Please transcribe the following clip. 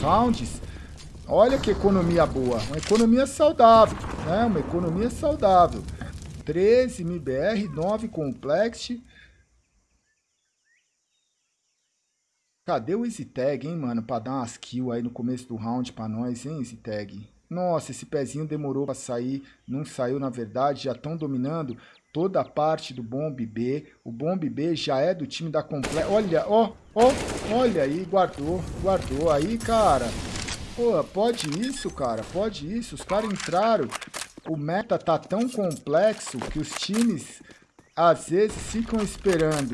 rounds. Olha que economia boa. Uma economia saudável, né? Uma economia saudável. 13 MBR, 9 Complex. Cadê o Easy Tag, hein, mano? Pra dar umas kills aí no começo do round pra nós, hein, Easy Tag? Nossa, esse pezinho demorou pra sair. Não saiu, na verdade. Já estão dominando toda a parte do Bomb B. O Bomb B já é do time da Complete. Olha, ó, ó, olha aí, guardou, guardou. Aí, cara, pô, pode isso, cara, pode isso. Os caras entraram. O meta tá tão complexo que os times às vezes ficam esperando